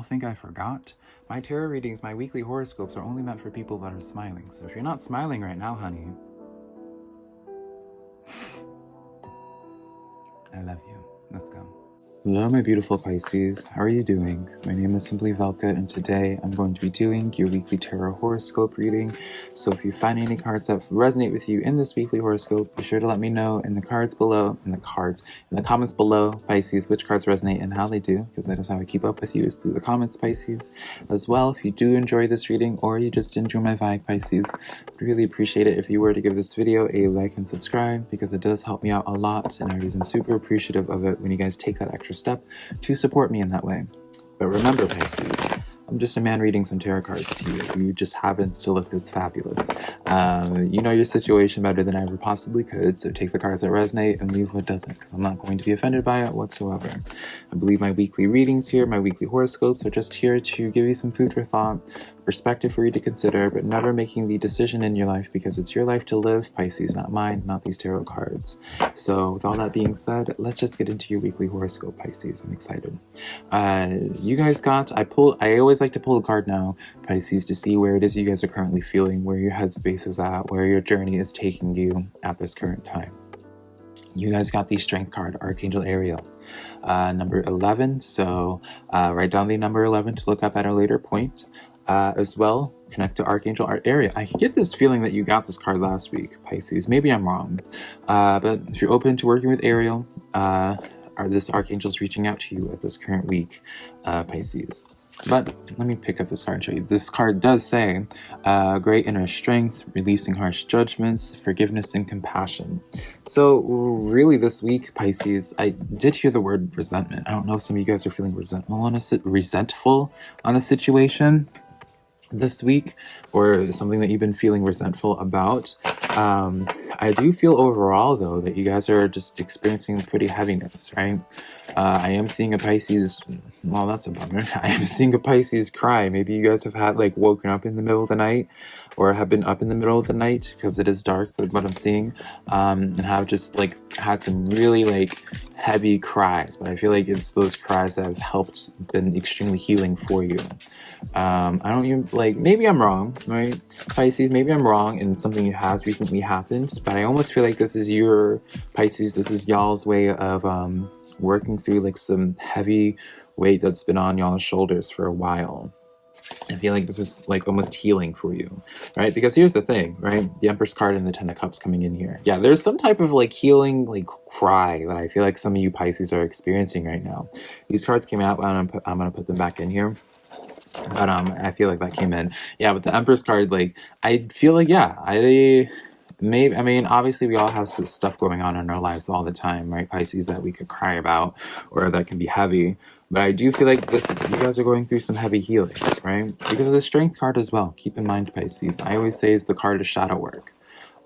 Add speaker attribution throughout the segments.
Speaker 1: y'all think I forgot? My tarot readings, my weekly horoscopes are only meant for people that are smiling. So if you're not smiling right now, honey, I love you. Let's go. Hello my beautiful Pisces, how are you doing? My name is Simply Velka and today I'm going to be doing your weekly tarot horoscope reading. So if you find any cards that resonate with you in this weekly horoscope, be sure to let me know in the cards below, in the cards, in the comments below, Pisces, which cards resonate and how they do, because that is how I keep up with you is through the comments, Pisces. As well, if you do enjoy this reading or you just enjoy my vibe, Pisces, I'd really appreciate it if you were to give this video a like and subscribe because it does help me out a lot and I am super appreciative of it when you guys take that extra extra step to support me in that way. But remember, Pisces, I'm just a man reading some tarot cards to you who just happens to look this fabulous. Uh, you know your situation better than I ever possibly could, so take the cards that resonate and leave what doesn't, because I'm not going to be offended by it whatsoever. I believe my weekly readings here, my weekly horoscopes, are just here to give you some food for thought, perspective for you to consider, but never making the decision in your life because it's your life to live, Pisces, not mine, not these tarot cards. So with all that being said, let's just get into your weekly horoscope, Pisces. I'm excited. Uh, you guys got, I pull, I always like to pull a card now, Pisces, to see where it is you guys are currently feeling, where your headspace is at, where your journey is taking you at this current time. You guys got the strength card, Archangel Ariel. Uh, number 11, so uh, write down the number 11 to look up at a later point uh, as well. Connect to Archangel Ariel. I get this feeling that you got this card last week, Pisces. Maybe I'm wrong. Uh, but if you're open to working with Ariel, uh, are this Archangel's reaching out to you at this current week, uh, Pisces. But let me pick up this card and show you. This card does say, uh, great inner strength, releasing harsh judgments, forgiveness and compassion. So really this week, Pisces, I did hear the word resentment. I don't know if some of you guys are feeling resentful on a, resentful on a situation this week or something that you've been feeling resentful about. Um, I do feel overall though that you guys are just experiencing pretty heaviness, right? Uh, I am seeing a Pisces, well that's a bummer. I am seeing a Pisces cry. Maybe you guys have had like woken up in the middle of the night or have been up in the middle of the night because it is dark, what I'm seeing, um, and have just like had some really like heavy cries. But I feel like it's those cries that have helped, been extremely healing for you. Um, I don't even like, maybe I'm wrong, right? Pisces, maybe I'm wrong and something has recently happened, but I almost feel like this is your Pisces, this is y'all's way of um, working through like some heavy weight that's been on y'all's shoulders for a while. I feel like this is like almost healing for you, right? Because here's the thing, right? The Empress card and the Ten of Cups coming in here. Yeah, there's some type of like healing, like cry that I feel like some of you Pisces are experiencing right now. These cards came out, I'm gonna put, I'm gonna put them back in here. But um, I feel like that came in. Yeah, with the Empress card, like I feel like yeah, I maybe I mean obviously we all have stuff going on in our lives all the time, right? Pisces that we could cry about or that can be heavy. But I do feel like this, you guys are going through some heavy healing, right? Because of the Strength card as well. Keep in mind, Pisces. I always say is the card of shadow work.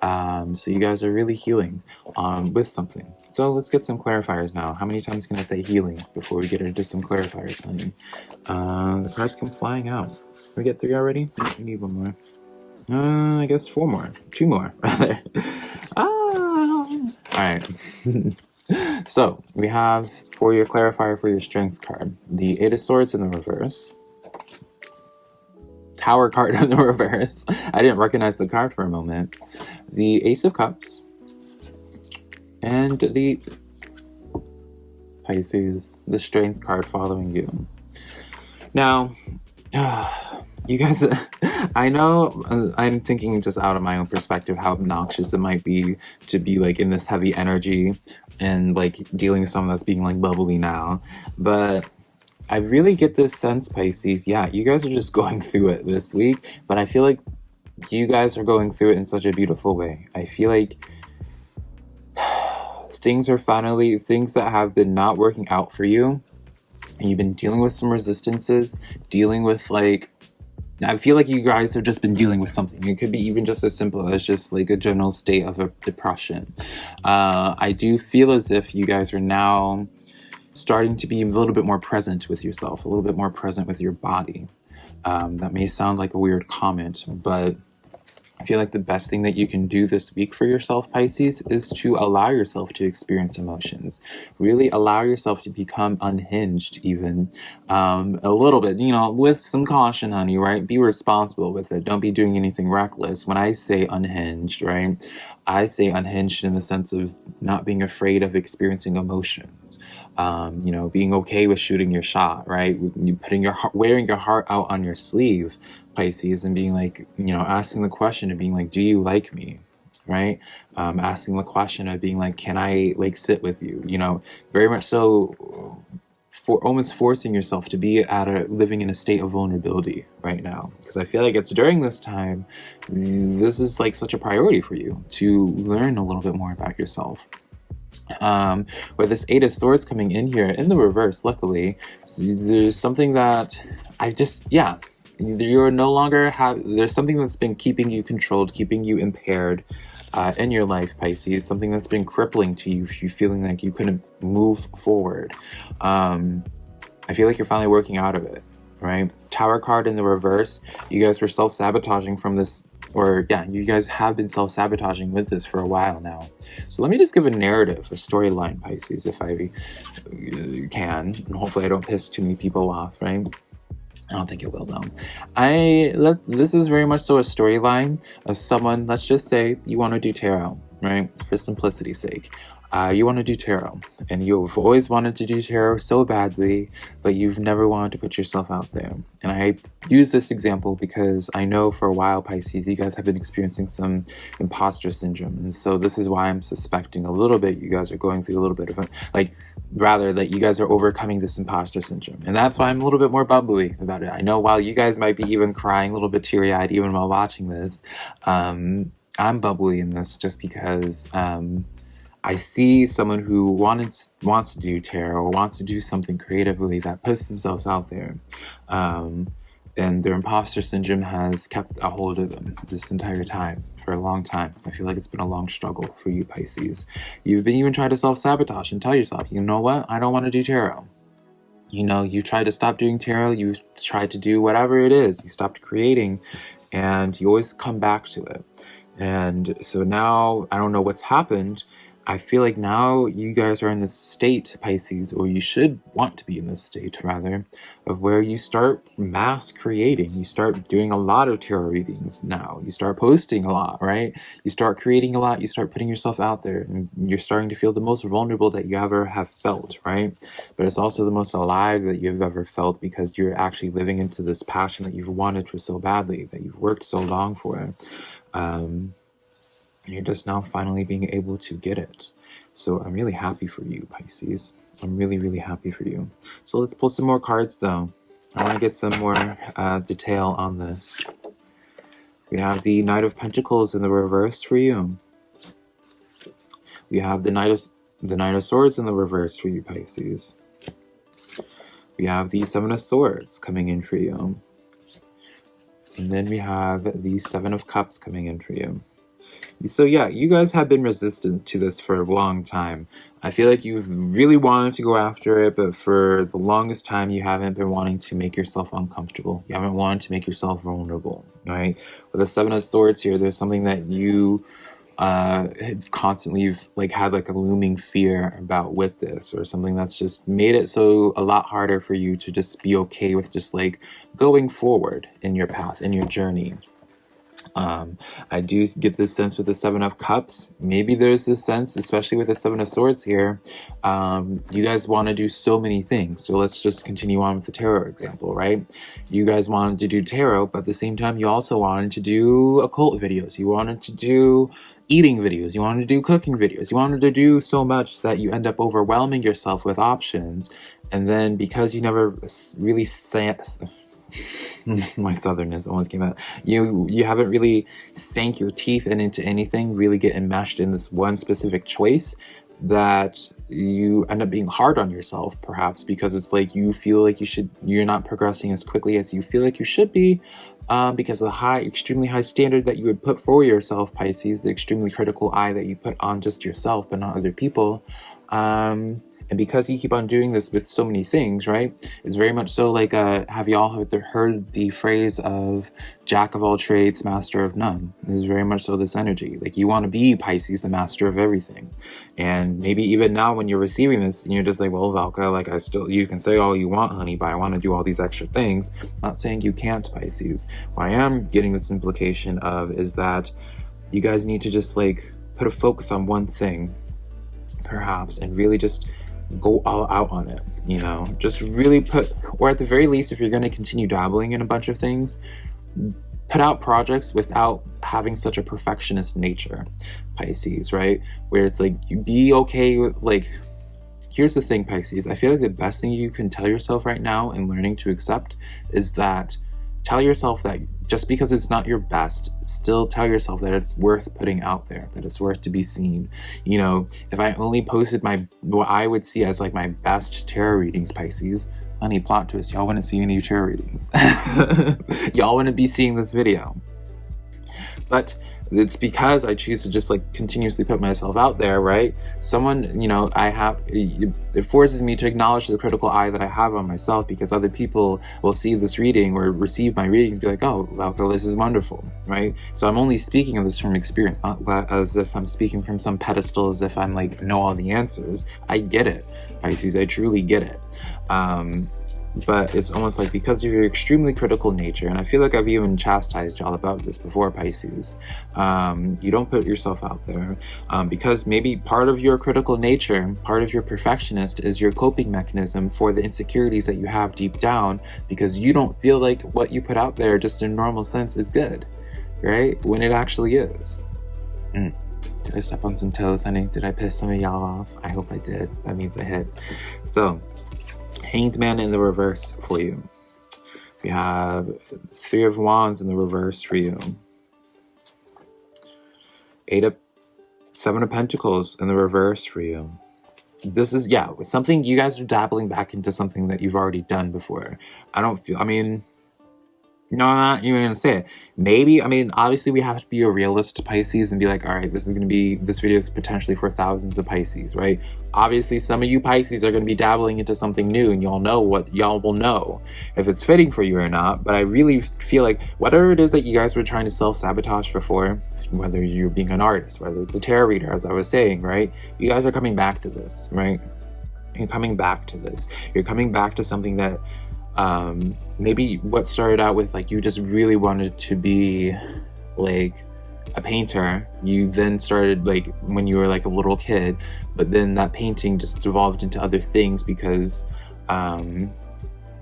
Speaker 1: Um, so you guys are really healing um, with something. So let's get some clarifiers now. How many times can I say healing before we get into some clarifiers, honey? Uh, the cards come flying out. we get three already? We need one more. Uh, I guess four more. Two more, rather. ah! Alright. so, we have for your clarifier for your strength card, the Eight of Swords in the reverse, Tower card in the reverse. I didn't recognize the card for a moment. The Ace of Cups, and the Pisces, the Strength card following you. Now, you guys, I know uh, I'm thinking just out of my own perspective how obnoxious it might be to be like in this heavy energy and like dealing with someone that's being like bubbly now. But I really get this sense, Pisces, yeah, you guys are just going through it this week, but I feel like you guys are going through it in such a beautiful way. I feel like things are finally, things that have been not working out for you, and you've been dealing with some resistances, dealing with like I feel like you guys have just been dealing with something. It could be even just as simple as just like a general state of a depression. Uh, I do feel as if you guys are now starting to be a little bit more present with yourself, a little bit more present with your body. Um, that may sound like a weird comment, but I feel like the best thing that you can do this week for yourself, Pisces, is to allow yourself to experience emotions. Really allow yourself to become unhinged, even um, a little bit, you know, with some caution, honey, right? Be responsible with it. Don't be doing anything reckless. When I say unhinged, right, I say unhinged in the sense of not being afraid of experiencing emotions. Um, you know, being okay with shooting your shot, right? You putting your heart, wearing your heart out on your sleeve, Pisces and being like, you know, asking the question of being like, do you like me? Right? Um, asking the question of being like, can I like sit with you? You know, very much so for almost forcing yourself to be at a living in a state of vulnerability right now because i feel like it's during this time this is like such a priority for you to learn a little bit more about yourself um with this eight of swords coming in here in the reverse luckily there's something that i just yeah you're no longer have there's something that's been keeping you controlled keeping you impaired uh, in your life pisces something that's been crippling to you you feeling like you couldn't move forward. Um i feel like you're finally working out of it right? Tower card in the reverse you guys were self-sabotaging from this or yeah you guys have been self-sabotaging with this for a while now so let me just give a narrative a storyline pisces if i uh, can and hopefully i don't piss too many people off right I don't think it will though. I let this is very much so a storyline of someone. Let's just say you want to do tarot, right? For simplicity's sake, uh, you want to do tarot and you've always wanted to do tarot so badly but you've never wanted to put yourself out there. And i use this example because i know for a while pisces you guys have been experiencing some imposter syndrome. And so this is why i'm suspecting a little bit you guys are going through a little bit of a like rather that you guys are overcoming this imposter syndrome. And that's why i'm a little bit more bubbly about it. I know while you guys might be even crying a little bit teary-eyed even while watching this um i'm bubbly in this just because um I see someone who wanted, wants to do tarot or wants to do something creatively that puts themselves out there. Um, and their imposter syndrome has kept a hold of them this entire time for a long time because I feel like it's been a long struggle for you Pisces. You've been even trying to self-sabotage and tell yourself, you know what, I don't want to do tarot. You know, you tried to stop doing tarot, you tried to do whatever it is, you stopped creating, and you always come back to it. And so now, I don't know what's happened, I feel like now you guys are in this state, Pisces, or you should want to be in this state, rather, of where you start mass creating. You start doing a lot of tarot readings now. You start posting a lot, right? You start creating a lot. You start putting yourself out there, and you're starting to feel the most vulnerable that you ever have felt, right? But it's also the most alive that you've ever felt because you're actually living into this passion that you've wanted for so badly, that you've worked so long for. Um, you're just now finally being able to get it. So I'm really happy for you, Pisces. I'm really, really happy for you. So let's pull some more cards, though. I want to get some more uh, detail on this. We have the Knight of Pentacles in the reverse for you. We have the Knight of, the Knight of Swords in the reverse for you, Pisces. We have the Seven of Swords coming in for you. And then we have the Seven of Cups coming in for you. So yeah, you guys have been resistant to this for a long time. I feel like you've really wanted to go after it, but for the longest time you haven't been wanting to make yourself uncomfortable. You haven't wanted to make yourself vulnerable, right? With the Seven of Swords here, there's something that you uh constantly you've like had like a looming fear about with this or something that's just made it so a lot harder for you to just be okay with just like going forward in your path in your journey um, I do get this sense with the Seven of Cups. Maybe there's this sense, especially with the Seven of Swords here, um, you guys want to do so many things. So let's just continue on with the tarot example, right? You guys wanted to do tarot, but at the same time, you also wanted to do occult videos. You wanted to do eating videos. You wanted to do cooking videos. You wanted to do so much that you end up overwhelming yourself with options. And then because you never really my southernness almost came out. You you haven't really sank your teeth in into anything, really get enmeshed in this one specific choice that you end up being hard on yourself perhaps because it's like you feel like you should you're not progressing as quickly as you feel like you should be um, because of the high extremely high standard that you would put for yourself Pisces the extremely critical eye that you put on just yourself but not other people um, And because you keep on doing this with so many things, right? It's very much so like, uh, have y'all heard the phrase of jack of all trades, master of none? This is very much so this energy. Like you want to be Pisces, the master of everything. And maybe even now when you're receiving this, you're just like, well, Valka, like I still, you can say all you want, honey, but I want to do all these extra things. I'm not saying you can't, Pisces. What I am getting this implication of is that you guys need to just like put a focus on one thing, perhaps, and really just go all out on it, you know? Just really put, or at the very least, if you're going to continue dabbling in a bunch of things, put out projects without having such a perfectionist nature, Pisces, right? Where it's like, you be okay with, like, here's the thing, Pisces. I feel like the best thing you can tell yourself right now in learning to accept is that tell yourself that just because it's not your best, still tell yourself that it's worth putting out there, that it's worth to be seen. You know, if I only posted my, what I would see as like my best tarot readings, Pisces, honey, plot twist, y'all wouldn't see any tarot readings. y'all wouldn't be seeing this video. But it's because I choose to just like continuously put myself out there, right? Someone, you know, I have, it forces me to acknowledge the critical eye that I have on myself because other people will see this reading or receive my readings be like, oh, Valka, this is wonderful, right? So I'm only speaking of this from experience, not as if I'm speaking from some pedestal, as if I'm like, know all the answers. I get it, Pisces, I truly get it. Um, but it's almost like because of your extremely critical nature and i feel like i've even chastised y'all about this before pisces um, you don't put yourself out there um, because maybe part of your critical nature part of your perfectionist is your coping mechanism for the insecurities that you have deep down because you don't feel like what you put out there just in normal sense is good right? When it actually is. Mm. did i step on some toes honey? Did i piss some of y'all off? I hope i did. That means i hit. So Hanged Man in the reverse for you. We have Three of Wands in the reverse for you. Eight of Seven of Pentacles in the reverse for you. This is, yeah, something you guys are dabbling back into something that you've already done before. I don't feel, I mean, no, I'm not even gonna say it. Maybe, I mean, obviously we have to be a realist Pisces and be like, all right, this is gonna be, this video is potentially for thousands of Pisces, right? Obviously, some of you Pisces are gonna be dabbling into something new and y'all know what, y'all will know if it's fitting for you or not. But I really feel like whatever it is that you guys were trying to self-sabotage before, whether you're being an artist, whether it's a tarot reader, as I was saying, right? You guys are coming back to this, right? You're coming back to this. You're coming back to something that um, maybe what started out with like you just really wanted to be like a painter. You then started like when you were like a little kid but then that painting just devolved into other things because um,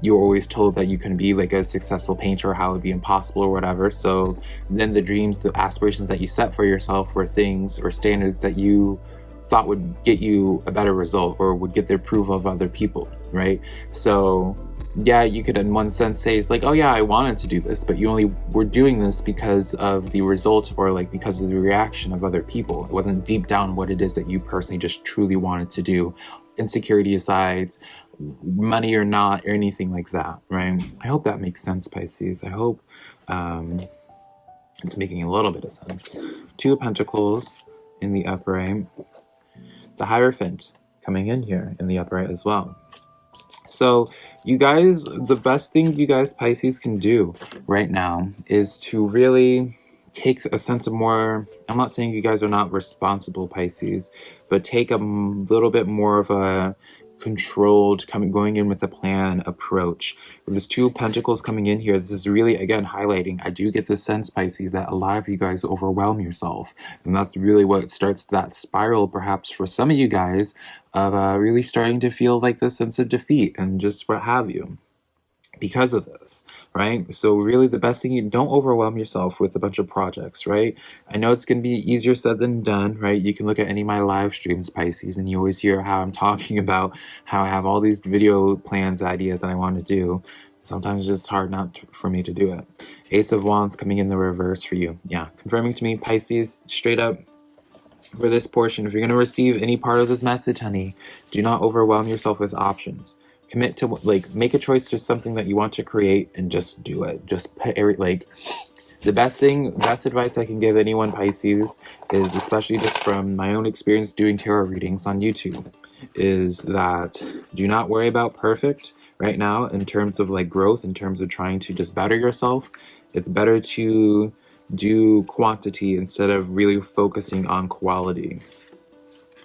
Speaker 1: you were always told that you couldn't be like a successful painter how it would be impossible or whatever. So then the dreams the aspirations that you set for yourself were things or standards that you thought would get you a better result or would get the approval of other people right? So yeah, you could in one sense say it's like, oh yeah, I wanted to do this, but you only were doing this because of the result or like because of the reaction of other people. It wasn't deep down what it is that you personally just truly wanted to do. Insecurity aside, money or not, or anything like that, right? I hope that makes sense, Pisces. I hope um, it's making a little bit of sense. Two of Pentacles in the upright. The Hierophant coming in here in the upright as well. So you guys, the best thing you guys Pisces can do right now is to really take a sense of more, I'm not saying you guys are not responsible Pisces, but take a little bit more of a controlled, coming going in with a plan approach. With this two pentacles coming in here, this is really, again, highlighting. I do get the sense, Pisces, that a lot of you guys overwhelm yourself. And that's really what starts that spiral, perhaps, for some of you guys, of uh, really starting to feel like the sense of defeat and just what have you because of this, right? So really the best thing, you don't overwhelm yourself with a bunch of projects, right? I know it's going to be easier said than done, right? You can look at any of my live streams, Pisces, and you always hear how I'm talking about how I have all these video plans, ideas that I want to do. Sometimes it's just hard not to, for me to do it. Ace of Wands coming in the reverse for you. Yeah, confirming to me, Pisces, straight up, for this portion, if you're going to receive any part of this message, honey, do not overwhelm yourself with options commit to like make a choice to something that you want to create and just do it just put every like the best thing best advice i can give anyone pisces is especially just from my own experience doing tarot readings on youtube is that do not worry about perfect right now in terms of like growth, in terms of trying to just better yourself. It's better to do quantity instead of really focusing on quality.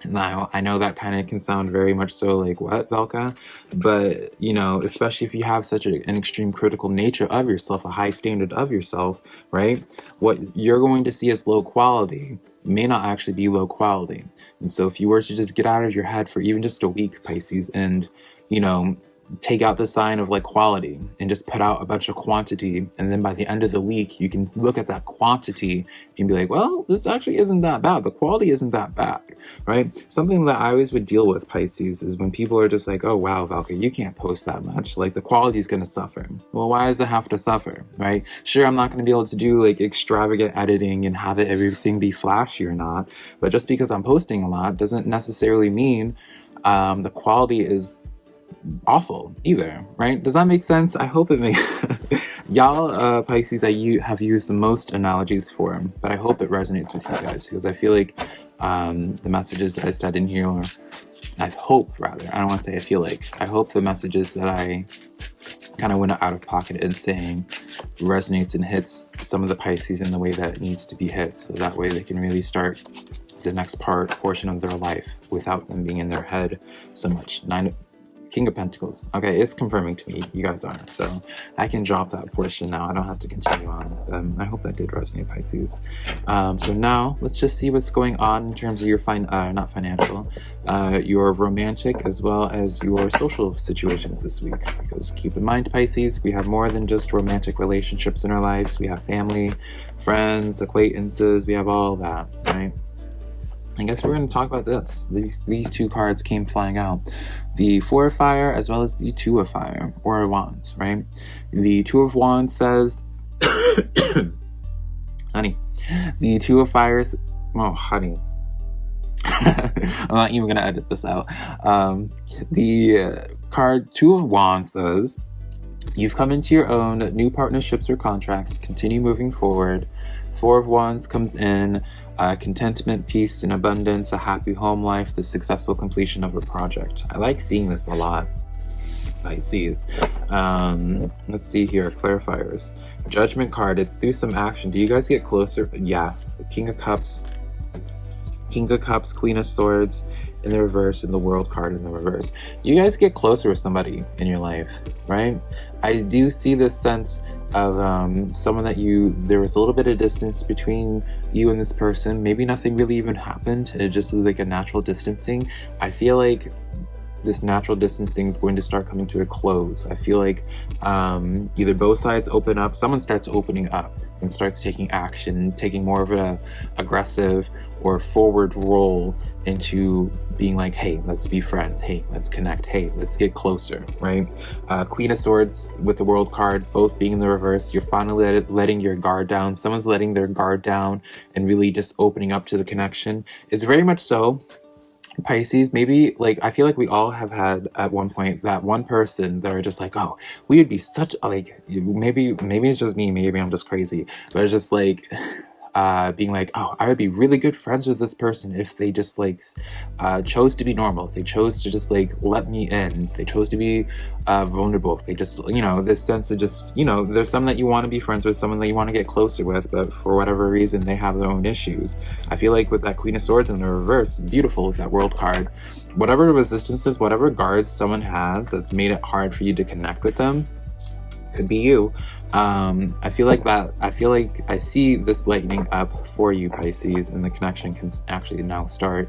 Speaker 1: Now, I know that kind of can sound very much so like, what, Velka? But, you know, especially if you have such a, an extreme critical nature of yourself, a high standard of yourself, right? What you're going to see as low quality may not actually be low quality. And so if you were to just get out of your head for even just a week, Pisces, and, you know, take out the sign of like quality and just put out a bunch of quantity. And then by the end of the week you can look at that quantity and be like well this actually isn't that bad. The quality isn't that bad right? Something that i always would deal with pisces is when people are just like oh wow valka you can't post that much. Like the quality is going to suffer. Well why does it have to suffer right? Sure i'm not going to be able to do like extravagant editing and have it everything be flashy or not but just because i'm posting a lot doesn't necessarily mean um, the quality is awful either, right? Does that make sense? I hope it makes y'all uh, Pisces I have used the most analogies for, but I hope it resonates with you guys because I feel like um, the messages that I said in here, I hope rather, I don't want to say I feel like, I hope the messages that I kind of went out of pocket and saying resonates and hits some of the Pisces in the way that it needs to be hit so that way they can really start the next part portion of their life without them being in their head so much. Nine King of Pentacles. Okay, it's confirming to me you guys are. So I can drop that portion now. I don't have to continue on. Um, I hope that did resonate, Pisces. Um, so now let's just see what's going on in terms of your fine, uh, not financial, uh, your romantic as well as your social situations this week. Because keep in mind, Pisces, we have more than just romantic relationships in our lives. We have family, friends, acquaintances. We have all that, right? I guess we're going to talk about this. These these two cards came flying out. The Four of Fire as well as the Two of Fire, or Wands, right? The Two of Wands says, honey, the Two of Fires, oh, honey. I'm not even going to edit this out. Um, the uh, card Two of Wands says, you've come into your own new partnerships or contracts, continue moving forward. Four of Wands comes in, uh, contentment, peace, and abundance, a happy home life, the successful completion of a project. I like seeing this a lot. Pisces. Um, let's see here, clarifiers. Judgment card, it's through some action. Do you guys get closer? Yeah, King of Cups, King of Cups, Queen of Swords in the reverse, and the World card in the reverse. You guys get closer with somebody in your life, right? I do see this sense of um, someone that you, there was a little bit of distance between you and this person. Maybe nothing really even happened. It just was like a natural distancing. I feel like this natural distancing is going to start coming to a close. I feel like um, either both sides open up, someone starts opening up and starts taking action, taking more of an aggressive or forward role into being like, hey, let's be friends. Hey, let's connect. Hey, let's get closer, right? Uh, Queen of Swords with the World card, both being in the reverse. You're finally letting your guard down. Someone's letting their guard down and really just opening up to the connection. It's very much so Pisces, maybe like I feel like we all have had at one point that one person that are just like, oh, we would be such like maybe maybe it's just me, maybe I'm just crazy, but it's just like uh, being like, oh, I would be really good friends with this person if they just like uh, chose to be normal, if they chose to just like let me in, they chose to be uh, vulnerable, if they just, you know, this sense of just, you know, there's some that you want to be friends with, someone that you want to get closer with, but for whatever reason, they have their own issues. I feel like with that Queen of Swords in the reverse, beautiful with that World card, whatever resistances, whatever guards someone has that's made it hard for you to connect with them, could be you. Um i feel like that i feel like i see this lightening up for you pisces and the connection can actually now start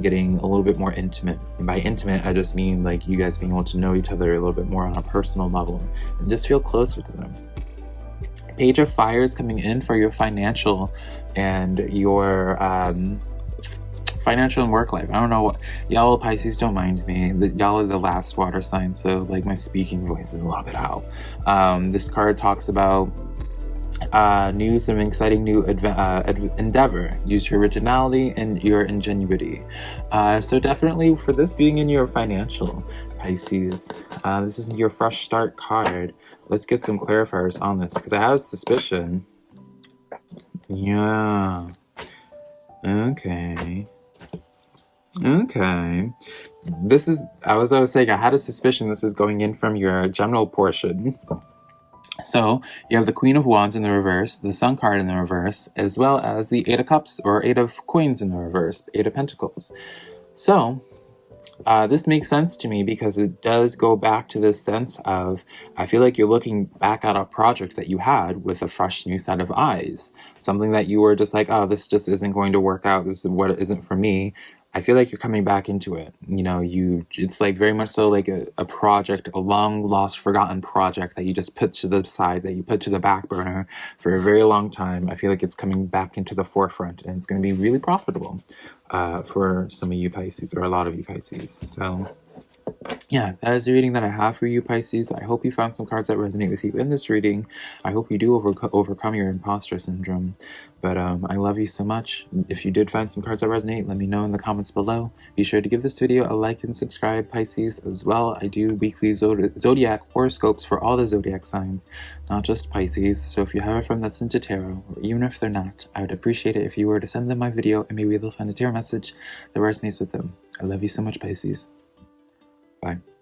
Speaker 1: getting a little bit more intimate. And by intimate i just mean like you guys being able to know each other a little bit more on a personal level and just feel closer to them. Page of fire is coming in for your financial and your um financial and work life. I don't know what y'all Pisces don't mind me. Y'all are the last water sign, so like my speaking voice is a little bit out. Um, this card talks about uh, new some exciting new uh, endeavor. Use your originality and your ingenuity. Uh, so definitely for this being in your financial Pisces, uh, this is your fresh start card. Let's get some clarifiers on this because I have a suspicion. Yeah. Okay. Okay. this is, as I was saying, I had a suspicion this is going in from your general portion. So you have the Queen of Wands in the reverse, the Sun card in the reverse, as well as the Eight of Cups or Eight of Coins in the reverse, Eight of Pentacles. So uh, this makes sense to me because it does go back to this sense of I feel like you're looking back at a project that you had with a fresh new set of eyes. Something that you were just like, oh, this just isn't going to work out. This is what isn't for me. I feel like you're coming back into it. You know, you it's like very much so like a, a project, a long lost, forgotten project that you just put to the side, that you put to the back burner for a very long time. I feel like it's coming back into the forefront and it's going to be really profitable uh, for some of you Pisces or a lot of you Pisces. So yeah, that is the reading that I have for you, Pisces. I hope you found some cards that resonate with you in this reading. I hope you do over overcome your imposter syndrome. But um, I love you so much. If you did find some cards that resonate, let me know in the comments below. Be sure to give this video a like and subscribe, Pisces, as well. I do weekly zodiac horoscopes for all the zodiac signs, not just Pisces. So if you have a friend that's into tarot, or even if they're not, I would appreciate it if you were to send them my video and maybe they'll find a tarot message that resonates with them. I love you so much, Pisces. Bye.